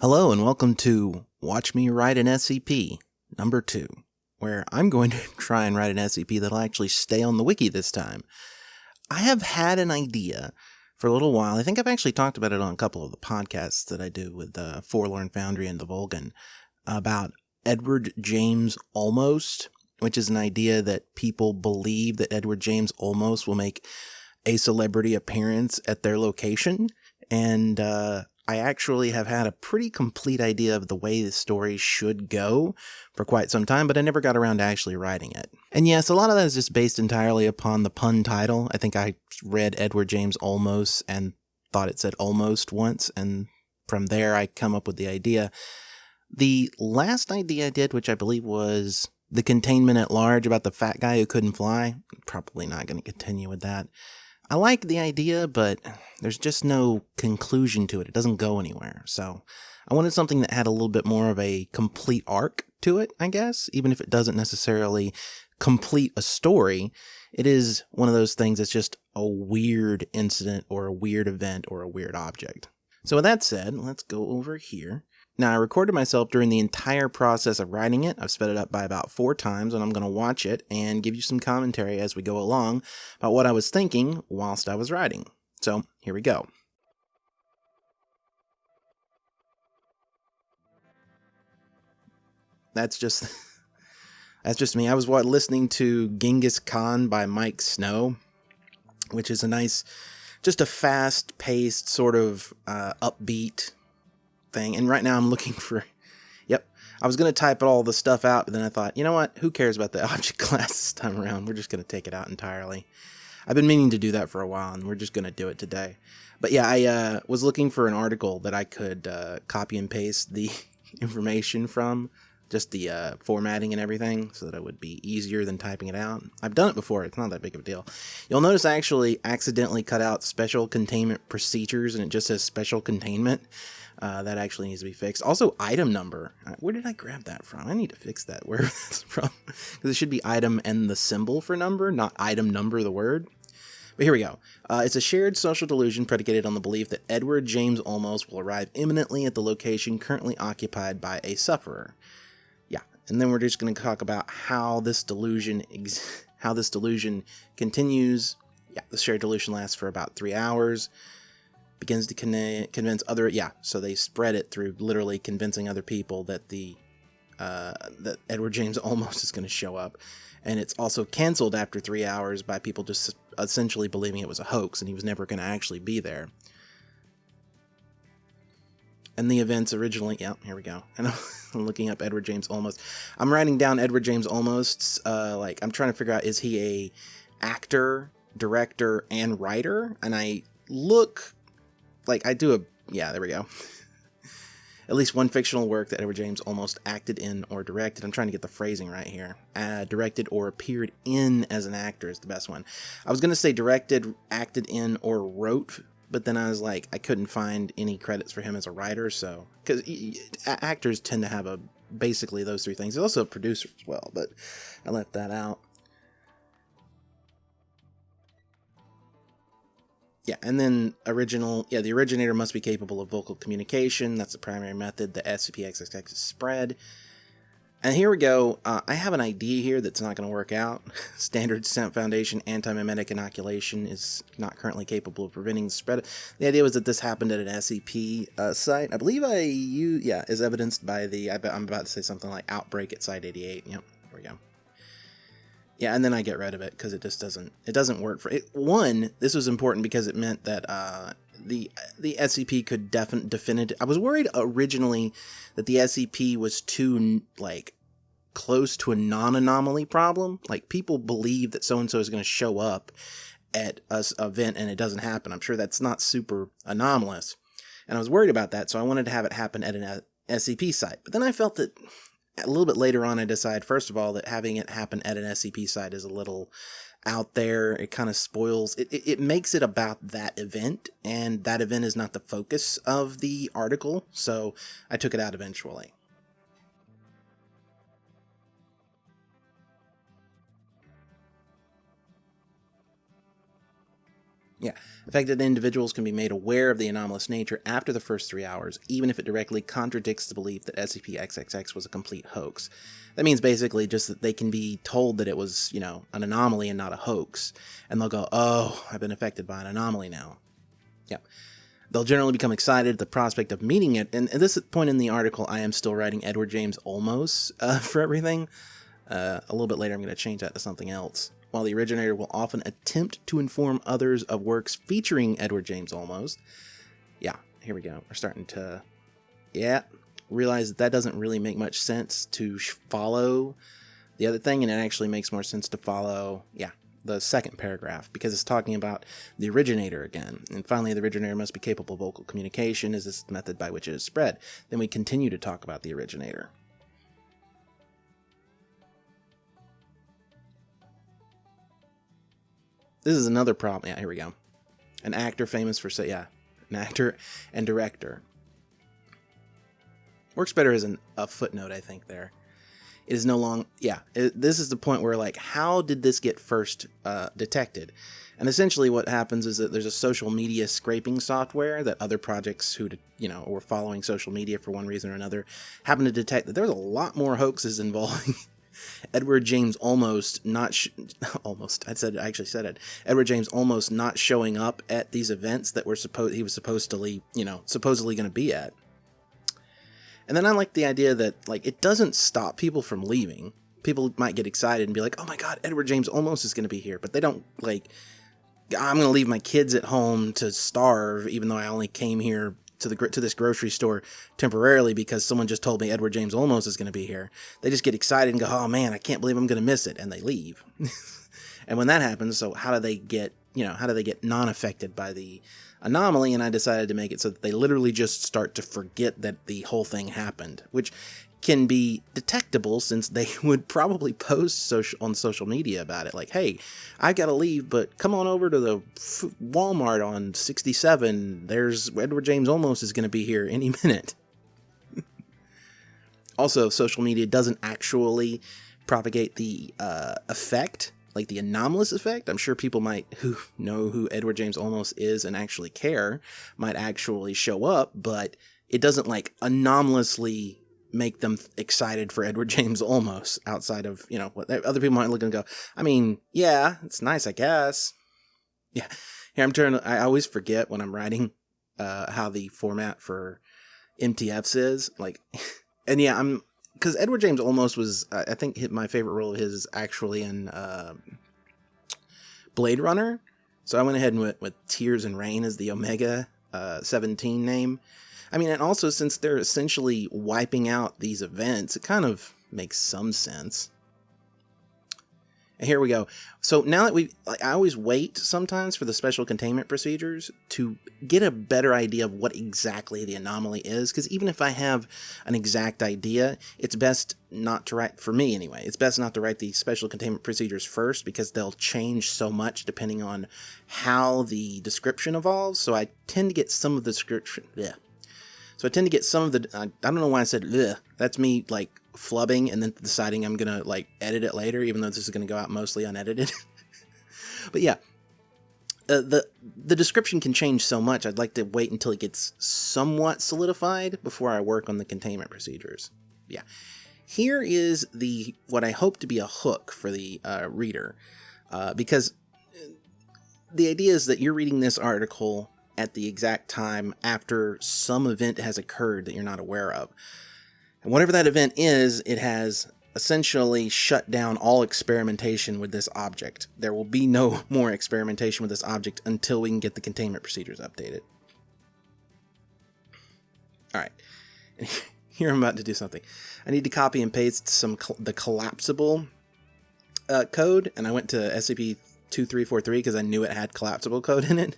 Hello and welcome to Watch Me Write an SCP number two, where I'm going to try and write an SCP that'll actually stay on the wiki this time. I have had an idea for a little while. I think I've actually talked about it on a couple of the podcasts that I do with the Forlorn Foundry and the Volgun about Edward James Almost, which is an idea that people believe that Edward James Almost will make a celebrity appearance at their location. And uh, I actually have had a pretty complete idea of the way the story should go for quite some time, but I never got around to actually writing it. And yes, a lot of that is just based entirely upon the pun title. I think I read Edward James Olmos and thought it said almost once, and from there I come up with the idea. The last idea I did, which I believe was the containment at large about the fat guy who couldn't fly, probably not going to continue with that. I like the idea, but there's just no conclusion to it. It doesn't go anywhere. So I wanted something that had a little bit more of a complete arc to it, I guess, even if it doesn't necessarily complete a story. It is one of those things that's just a weird incident or a weird event or a weird object. So with that said, let's go over here now, I recorded myself during the entire process of writing it. I've sped it up by about four times, and I'm going to watch it and give you some commentary as we go along about what I was thinking whilst I was writing. So, here we go. That's just that's just me. I was listening to Genghis Khan by Miike Snow, which is a nice, just a fast-paced sort of uh, upbeat thing. And right now I'm looking for, yep, I was going to type all the stuff out, but then I thought, you know what? Who cares about the object class this time around? We're just going to take it out entirely. I've been meaning to do that for a while, and we're just going to do it today. But yeah, I uh, was looking for an article that I could uh, copy and paste the information from, just the uh, formatting and everything, so that it would be easier than typing it out. I've done it before, it's not that big of a deal. You'll notice I actually accidentally cut out special containment procedures, and it just says special containment. Uh, that actually needs to be fixed. Also, item number. Uh, where did I grab that from? I need to fix that. Where that's from? Because it should be item and the symbol for number, not item number, the word. But here we go. Uh, it's a shared social delusion predicated on the belief that Edward James Olmos will arrive imminently at the location currently occupied by a sufferer. Yeah, and then we're just going to talk about how this delusion how this delusion continues. Yeah, the shared delusion lasts for about three hours begins to con- convince other yeah so they spread it through literally convincing other people that the uh, that Edward James almost is going to show up. And it's also canceled after three hours by people just essentially believing it was a hoax and he was never going to actually be there. And the events originally yeah here we go. And i'm looking up edward james almost. I'm writing down edward james almost uh, like i'm trying to figure out is he a actor director and writer? And i look like I do a yeah, there we go. At least one fictional work that Edward James almost acted in or directed. I'm trying to get the phrasing right here. Uh, directed or appeared in as an actor is the best one. I was going to say directed, acted in, or wrote, but then I was like, I couldn't find any credits for him as a writer, so. Because actors tend to have a basically those three things. He's also a producer as well, but I left that out. Yeah, and then original, yeah, the originator must be capable of vocal communication. That's the primary method. The SCP-XXX is spread. And here we go. Uh, I have an idea here that's not going to work out. Standard Stamp Foundation anti-memetic inoculation is not currently capable of preventing the spread. The idea was that this happened at an SCP uh, site. I believe I you yeah is evidenced by the. I am about to say something like outbreak at Site 88. Yep. Yeah, and then I get rid of it because it just doesn't it doesn't work for it. One, this was important because it meant that uh, the the SCP could definitely definitive. I was worried originally that the SCP was too like close to a non-anomaly problem. Like people believe that so and so is going to show up at a event and it doesn't happen. I'm sure that's not super anomalous, and I was worried about that. So I wanted to have it happen at an SCP site. But then I felt that a little bit later on, I decide, first of all, that having it happen at an SCP site is a little out there. It kind of spoils, it, it, it, makes it about that event, and that event is not the focus of the article, so I took it out eventually. Yeah, affected individuals can be made aware of the anomalous nature after the first three hours, even if it directly contradicts the belief that SCP-XXX was a complete hoax. That means basically just that they can be told that it was, you know, an anomaly and not a hoax, and they'll go, oh, I've been affected by an anomaly now. Yeah. They'll generally become excited at the prospect of meeting it, and at this point in the article, I am still writing Edward James Olmos uh, for everything. Uh, a little bit later, I'm going to change that to something else while the originator will often attempt to inform others of works featuring Edward James Olmos. Yeah, here we go. We're starting to, yeah, realize that that doesn't really make much sense to follow the other thing, and it actually makes more sense to follow, yeah, the second paragraph because it's talking about the originator again. And finally, the originator must be capable of vocal communication as this method by which it is spread. Then we continue to talk about the originator. This is another problem. Yeah, here we go. An actor famous for say, yeah, an actor and director. Works better as an, a footnote, I think. There, it is no long. Yeah, it, this is the point where like, how did this get first uh, detected? And essentially, what happens is that there's a social media scraping software that other projects who, you know, were following social media for one reason or another happen to detect that there's a lot more hoaxes involving Edward James almost not almost I said I actually said it. Edward James almost not showing up at these events that were supposed he was supposed to leave, you know, supposedly going to be at. And then I like the idea that like it doesn't stop people from leaving. People might get excited and be like, "Oh my god, Edward James almost is going to be here," but they don't like I'm going to leave my kids at home to starve even though I only came here to the to this grocery store temporarily because someone just told me Edward James Olmos is going to be here. They just get excited and go, "Oh man, I can't believe I'm going to miss it," and they leave. and when that happens, so how do they get you know how do they get non-affected by the anomaly? And I decided to make it so that they literally just start to forget that the whole thing happened, which can be detectable since they would probably post social on social media about it like hey i gotta leave but come on over to the walmart on 67 there's edward james Olmos is gonna be here any minute. Also social media doesn't actually propagate the uh, effect like the anomalous effect. I'm sure people might who know who edward james Olmos is and actually care might actually show up but it doesn't like anomalously make them excited for Edward James Olmos outside of, you know, what other people might look and go, I mean, yeah, it's nice, I guess. Yeah. Here I'm turning, I always forget when I'm writing uh, how the format for MTFs is. Like, and yeah, I'm, because Edward James Olmos was, I think, my favorite role of his actually in uh, Blade Runner. So I went ahead and went with Tears in Rain as the Omega uh, 17 name. I mean, and also since they're essentially wiping out these events, it kind of makes some sense. And here we go. So now that we, like, I always wait sometimes for the special containment procedures to get a better idea of what exactly the anomaly is. Because even if I have an exact idea, it's best not to write, for me anyway, it's best not to write the special containment procedures first because they'll change so much depending on how the description evolves. So I tend to get some of the description, yeah, so I tend to get some of the, I, don't know why I said, Ugh. that's me like flubbing and then deciding I'm going to like edit it later, even though this is going to go out mostly unedited. but yeah, uh, the the description can change so much. I'd like to wait until it gets somewhat solidified before I work on the containment procedures. Yeah, here is the what I hope to be a hook for the uh, reader, uh, because uh, the idea is that you're reading this article at the exact time after some event has occurred that you're not aware of. And whatever that event is, it has essentially shut down all experimentation with this object. There will be no more experimentation with this object until we can get the containment procedures updated. Alright, here I'm about to do something. I need to copy and paste some the collapsible uh, code, and I went to SCP 2343 because I knew it had collapsible code in it.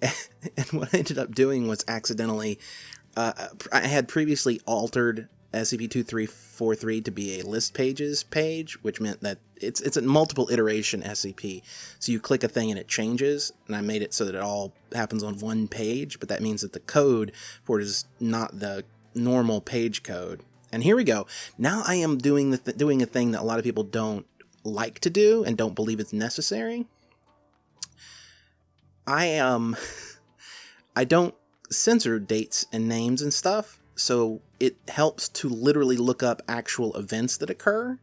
And what I ended up doing was accidentally, uh, I had previously altered SCP-2343 to be a list pages page, which meant that it's it's a multiple iteration SCP. So you click a thing and it changes, and I made it so that it all happens on one page, but that means that the code for it is not the normal page code. And here we go. Now I am doing the th doing a thing that a lot of people don't like to do and don't believe it's necessary. I um I don't censor dates and names and stuff, so it helps to literally look up actual events that occur.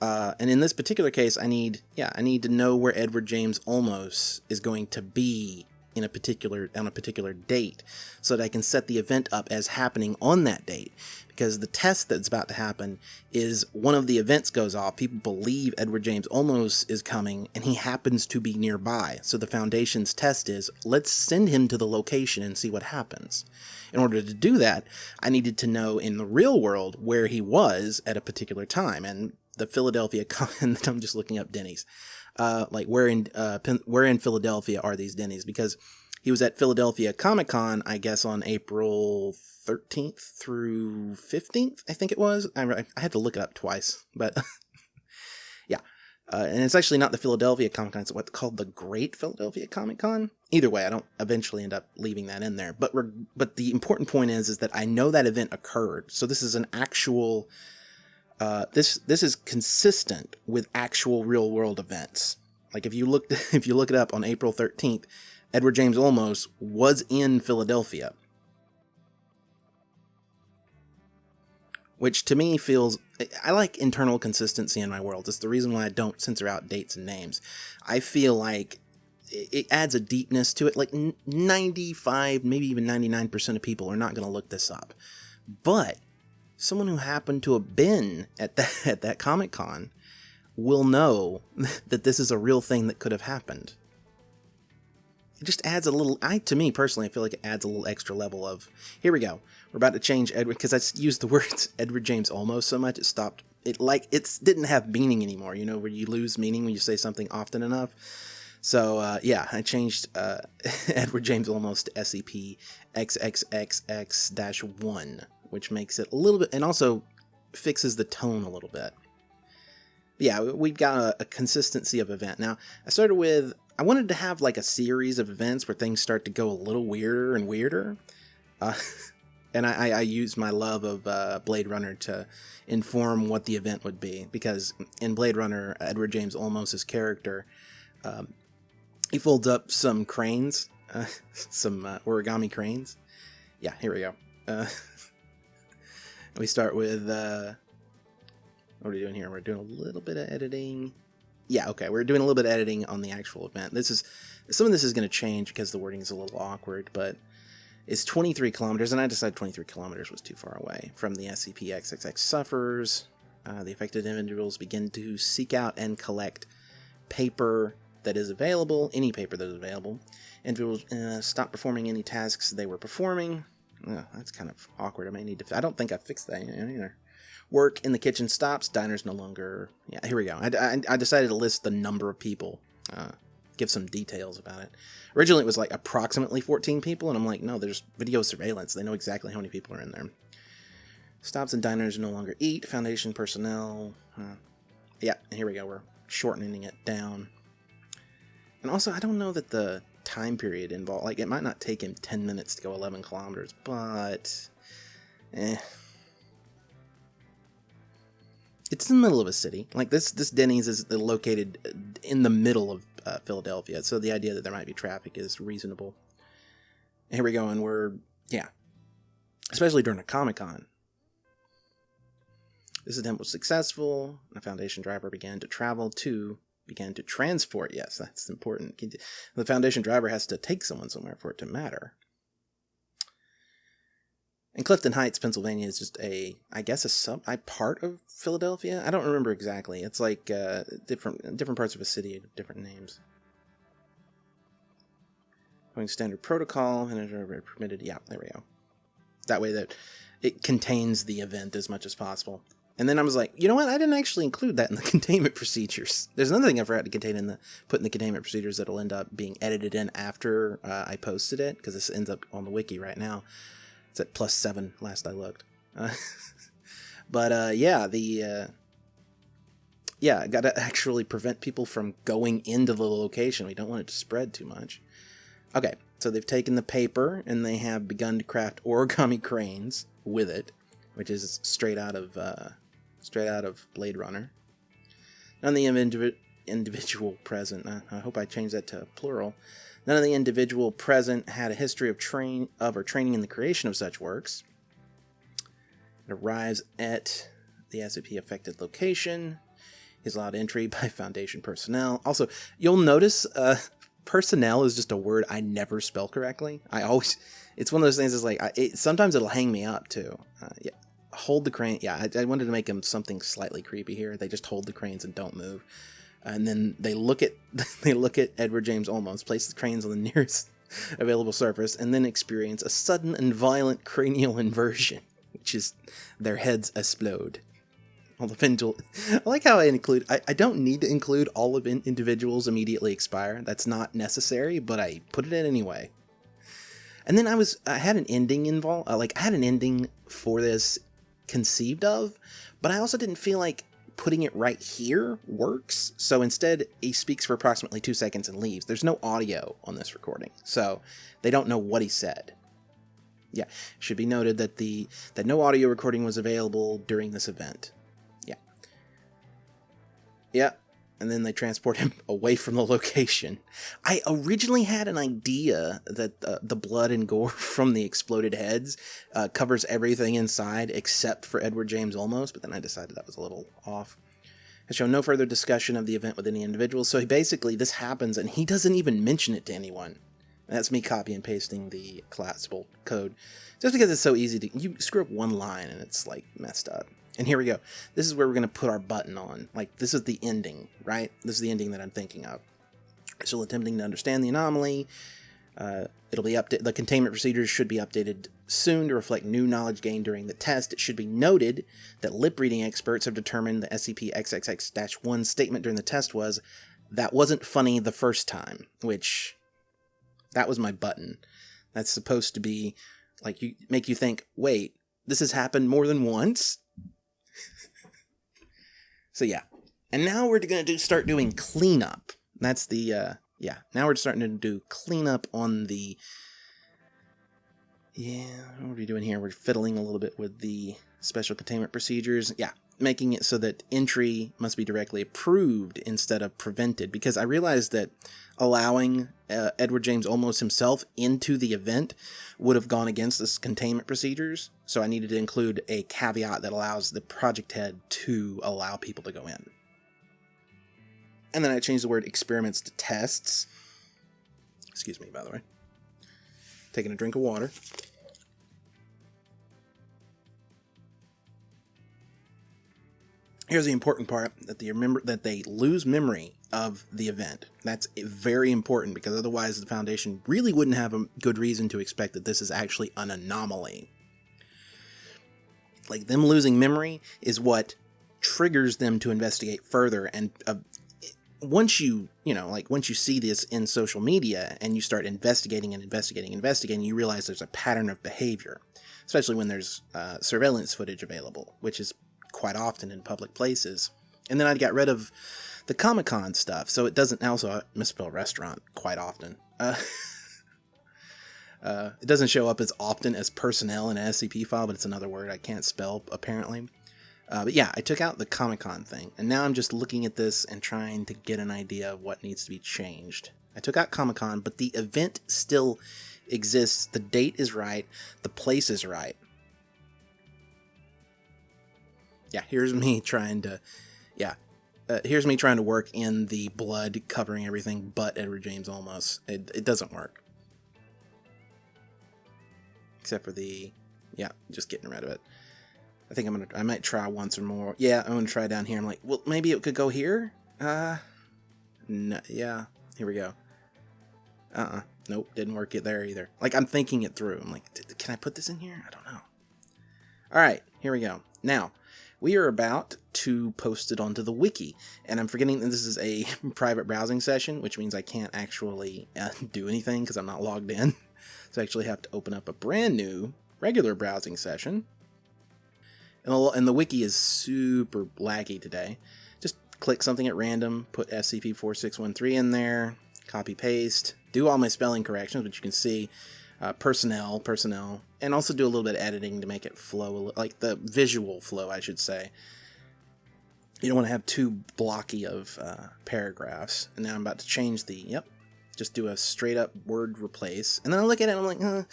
Uh, and in this particular case, I need yeah I need to know where Edward James Olmos is going to be in a particular on a particular date, so that I can set the event up as happening on that date because the test that's about to happen is one of the events goes off. People believe Edward James Olmos is coming, and he happens to be nearby. So the Foundation's test is let's send him to the location and see what happens. In order to do that, I needed to know in the real world where he was at a particular time, and the Philadelphia. I'm just looking up Denny's, uh, like where in uh, where in Philadelphia are these Denny's? Because he was at Philadelphia Comic Con, I guess, on April 13th through 15th, I think it was. I, I had to look it up twice, but yeah. Uh, and it's actually not the Philadelphia Comic Con, it's what's called the Great Philadelphia Comic Con. Either way, I don't eventually end up leaving that in there. But but the important point is is that I know that event occurred. So this is an actual uh, this this is consistent with actual real world events. Like if you look if you look it up on April 13th, Edward James Olmos was in Philadelphia. Which to me feels I like internal consistency in my world. It's the reason why I don't censor out dates and names. I feel like it adds a deepness to it. Like 95, maybe even 99% of people are not going to look this up. But someone who happened to have been at that at that Comic Con will know that this is a real thing that could have happened it just adds a little i to me personally i feel like it adds a little extra level of here we go we're about to change edward because i used the words edward james almost so much it stopped it like it didn't have meaning anymore you know where you lose meaning when you say something often enough so uh, yeah i changed uh, edward james almost to SCP xxxx-1 which makes it a little bit and also fixes the tone a little bit yeah, we've got a, a, consistency of event. Now, I started with I wanted to have like a series of events where things start to go a little weirder and weirder. Uh, and I, I use my love of uh, Blade Runner to inform what the event would be. Because in Blade Runner, Edward James Olmos' character, um, he folds up some cranes, uh, some uh, origami cranes. Yeah, here we go. Uh, we start with, uh, what are we doing here? We're doing a little bit of editing yeah, okay, we're doing a little bit of editing on the actual event. This is some of this is going to change because the wording is a little awkward, but it's 23 kilometers, and I decided 23 kilometers was too far away from the SCP-XXX suffers. Uh, the affected individuals begin to seek out and collect paper that is available, any paper that is available. Individuals uh, stop performing any tasks they were performing. Uh, that's kind of awkward. I may need to. I don't think I fixed that either. Work in the kitchen stops. Diners no longer. Yeah, here we go. I, I, I decided to list the number of people. Uh, give some details about it. Originally, it was like approximately 14 people, and I'm like, no, there's video surveillance. They know exactly how many people are in there. Stops and diners no longer eat. Foundation personnel. Uh, yeah, here we go. We're shortening it down. And also, I don't know that the time period involved, like, it might not take him 10 minutes to go 11 kilometers, but. Eh, it's in the middle of a city. Like this, this Denny's is located in the middle of uh, Philadelphia, so the idea that there might be traffic is reasonable. Here we go, and we're yeah, especially during a Comic Con. This attempt was successful. The Foundation driver began to travel to began to transport. Yes, that's important. The Foundation driver has to take someone somewhere for it to matter. And Clifton Heights, Pennsylvania is just a, I guess, a sub, I part of Philadelphia. I don't remember exactly. It's like uh, different different parts of a city, different names. Going standard protocol and permitted. Yeah, there we go. That way that it contains the event as much as possible. And then I was like, you know what? I didn't actually include that in the containment procedures. There's another thing I forgot to contain in the put in the containment procedures that'll end up being edited in after uh, I posted it because this ends up on the wiki right now. It's at plus seven last I looked. But uh, yeah, the uh, yeah, got to actually prevent people from going into the location. We don't want it to spread too much. Okay, so they've taken the paper and they have begun to craft origami cranes with it, which is straight out of uh, straight out of Blade Runner. None the individual present. Uh, I hope I changed that to plural. None of the individual present had a history of train of or training in the creation of such works. It arrives at the SCP affected location. He's allowed entry by Foundation personnel. Also, you'll notice uh, personnel is just a word I never spell correctly. I always, it's one of those things. Is like I, it, sometimes it'll hang me up too. Uh, yeah, hold the crane. Yeah, I, I, wanted to make them something slightly creepy here. They just hold the cranes and don't move, and then they look at they look at Edward James Olmos, place the cranes on the nearest available surface, and then experience a sudden and violent cranial inversion, which is their heads explode. All the individual. I like how I include. I, I don't need to include all of in, individuals immediately expire. That's not necessary, but I put it in anyway. And then I was I had an ending involved. Uh, like I had an ending for this conceived of, but I also didn't feel like putting it right here works. So instead, he speaks for approximately two seconds and leaves. There's no audio on this recording, so they don't know what he said. Yeah, should be noted that the that no audio recording was available during this event. Yeah. Yeah, and then they transport him away from the location. I originally had an idea that uh, the blood and gore from the exploded heads uh, covers everything inside except for Edward James Olmos, but then I decided that was a little off. I show no further discussion of the event with any individuals, so he basically, this happens and he doesn't even mention it to anyone. That's me copy and pasting the collapsible code. Just because it's so easy to, you screw up one line and it's like messed up. And here we go. This is where we're going to put our button on. Like, this is the ending, right? This is the ending that I'm thinking of. Still attempting to understand the anomaly. Uh, it'll be updated. The containment procedures should be updated soon to reflect new knowledge gained during the test. It should be noted that lip reading experts have determined the SCP XXX-1 statement during the test was, that wasn't funny the first time, which, that was my button. That's supposed to be, like, you make you think, wait, this has happened more than once? So yeah. And now we're going to do start doing cleanup. That's the, uh, yeah. Now we're starting to do cleanup on the, yeah, what are we doing here? We're fiddling a little bit with the special containment procedures. Yeah, making it so that entry must be directly approved instead of prevented. Because I realized that allowing uh, Edward James Olmos himself into the event would have gone against this containment procedures. So I needed to include a caveat that allows the project head to allow people to go in. And then I changed the word experiments to tests. Excuse me, by the way. Taking a drink of water. Here's the important part that they remember that they lose memory of the event. That's very important because otherwise the Foundation really wouldn't have a good reason to expect that this is actually an anomaly. Like them losing memory is what triggers them to investigate further and uh, once you, you know, like once you see this in social media and you start investigating and investigating and investigating, you realize there's a pattern of behavior, especially when there's uh, surveillance footage available, which is quite often in public places. And then I got rid of the Comic Con stuff, so it doesn't also I misspell restaurant quite often. Uh, uh, it doesn't show up as often as personnel in an SCP file, but it's another word I can't spell apparently. Uh, but yeah, I took out the Comic Con thing, and now I'm just looking at this and trying to get an idea of what needs to be changed. I took out Comic Con, but the event still exists. The date is right. The place is right. Yeah, here's me trying to, yeah, uh, here's me trying to work in the blood covering everything but Edward James Olmos. It, it doesn't work. Except for the, yeah, just getting rid of it. I think I'm gonna, I might try once or more. Yeah, I'm gonna try down here. I'm like, well, maybe it could go here? Uh, no, yeah, here we go. Uh-uh, nope, didn't work it there either. Like, I'm thinking it through. I'm like, can I put this in here? I don't know. All right, here we go. Now, we are about to post it onto the wiki, and I'm forgetting that this is a private browsing session, which means I can't actually uh, do anything because I'm not logged in. Actually have to open up a brand new regular browsing session and the, and the wiki is super laggy today. Just click something at random, put SCP-4613 in there, copy paste, do all my spelling corrections, which you can see, uh, personnel, personnel, and also do a little bit of editing to make it flow, like the visual flow, I should say. you don't want to have too blocky of uh, paragraphs. And now I'm about to change the, yep, just do a straight up word replace. And then I look at it and I'm like, uh,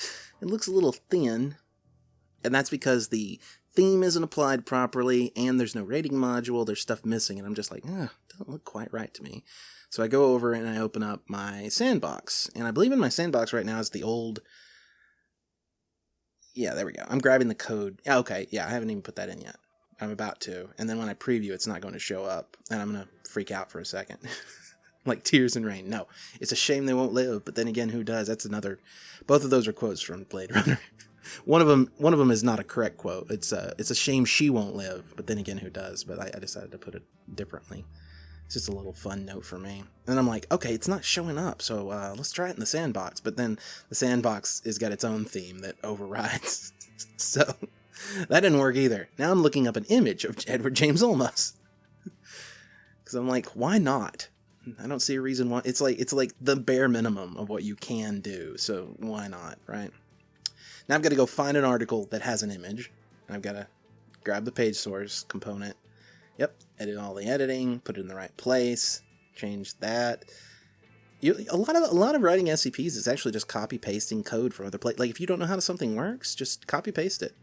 it looks a little thin. And that's because the theme isn't applied properly and there's no rating module. There's stuff missing. And I'm just like, uh, doesn't look quite right to me. So I go over and I open up my sandbox. And I believe in my sandbox right now is the old. Yeah, there we go. I'm grabbing the code. Yeah, okay. Yeah, I haven't even put that in yet. I'm about to. And then when I preview, it's not going to show up. And I'm going to freak out for a second. like tears and rain. No, it's a shame they won't live. But then again, who does? That's another. Both of those are quotes from Blade Runner. one of them, one of them is not a correct quote. It's a, it's a shame she won't live. But then again, who does? But I, I decided to put it differently. It's just a little fun note for me. And I'm like, okay, it's not showing up, so uh, let's try it in the sandbox. But then the sandbox has got its own theme that overrides. so that didn't work either. Now I'm looking up an image of Edward James Olmos. Because I'm like, why not? I don't see a reason why. It's like it's like the bare minimum of what you can do. So why not, right? Now I've got to go find an article that has an image. I've got to grab the page source component. Yep, edit all the editing, put it in the right place, change that. You, a lot of a lot of writing SCPs is actually just copy pasting code from other places. Like if you don't know how something works, just copy paste it.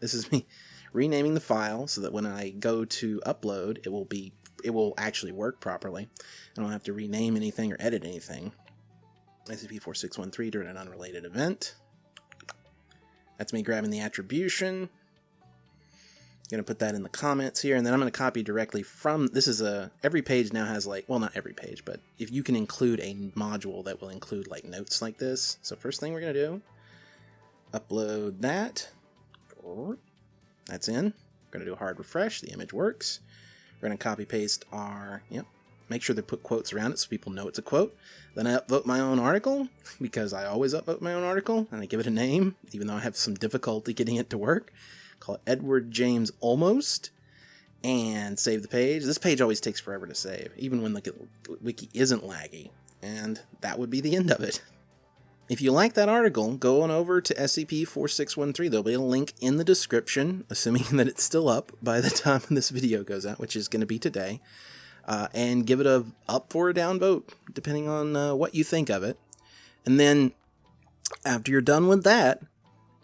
This is me renaming the file so that when I go to upload, it will be it will actually work properly. I don't have to rename anything or edit anything. SCP-4613 during an unrelated event. That's me grabbing the attribution. I'm Gonna put that in the comments here, and then I'm gonna copy directly from. This is a every page now has like well not every page, but if you can include a module that will include like notes like this. So first thing we're gonna do, upload that. That's in. We're going to do a hard refresh. The image works. We're going to copy paste our, yep, make sure they put quotes around it so people know it's a quote. Then I upvote my own article because I always upvote my own article and I give it a name, even though I have some difficulty getting it to work. Call it Edward James Almost and save the page. This page always takes forever to save, even when the wiki isn't laggy. And that would be the end of it. If you like that article, go on over to SCP-4613. There'll be a link in the description, assuming that it's still up by the time this video goes out, which is going to be today. Uh, and give it a up for a down vote, depending on uh, what you think of it. And then, after you're done with that,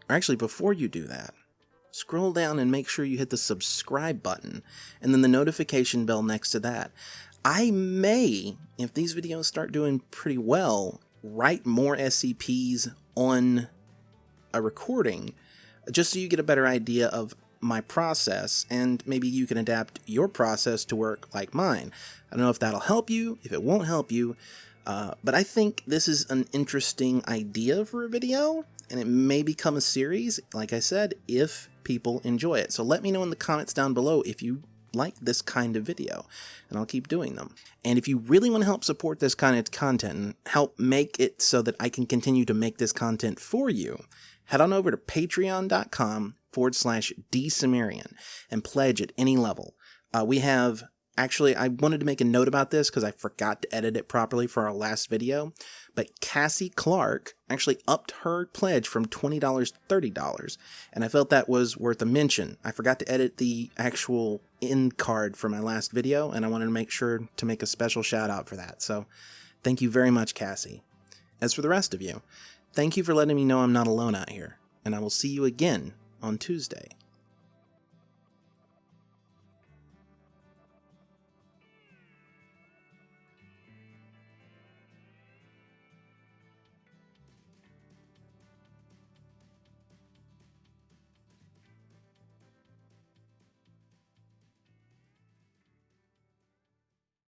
or actually before you do that, scroll down and make sure you hit the subscribe button, and then the notification bell next to that. I may, if these videos start doing pretty well, write more SCPs on a recording just so you get a better idea of my process and maybe you can adapt your process to work like mine. I don't know if that'll help you, if it won't help you, uh, but I think this is an interesting idea for a video and it may become a series, like I said, if people enjoy it. So let me know in the comments down below if you like this kind of video, and I'll keep doing them. And if you really want to help support this kind of content and help make it so that I can continue to make this content for you, head on over to patreon.com forward slash dsumerian and pledge at any level. Uh, we have Actually, I wanted to make a note about this because I forgot to edit it properly for our last video. But Cassie Clark actually upped her pledge from $20 to $30. And I felt that was worth a mention. I forgot to edit the actual end card for my last video, and I wanted to make sure to make a special shout out for that. So thank you very much, Cassie. As for the rest of you, thank you for letting me know I'm not alone out here. And I will see you again on Tuesday.